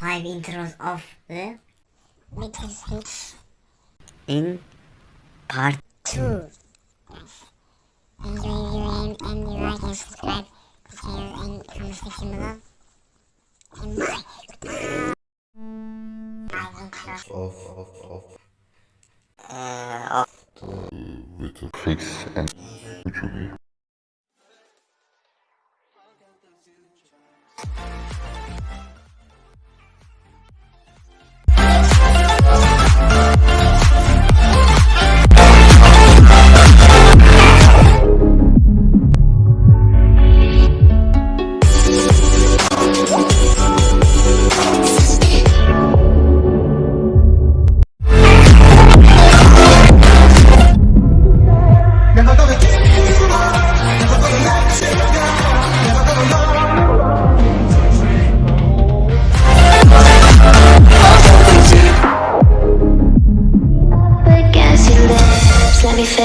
five intros of the Metal Switch in part 2. Yes. Enjoy viewing and you like and subscribe to the channel and comment section below. And bye. Bye, intro. off, off, off. uh, of With a fix and YouTube.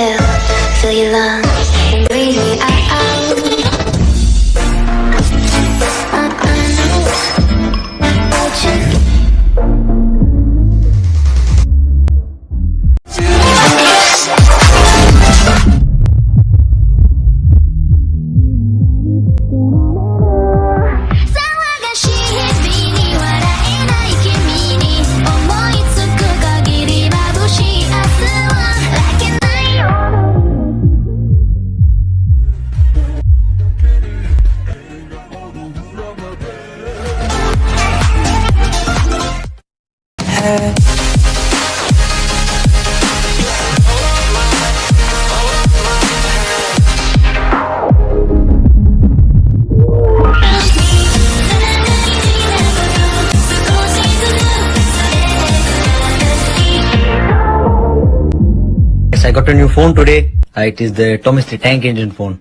Feel, your lungs I got a new phone today. Uh, it is the Thomas the Tank Engine phone.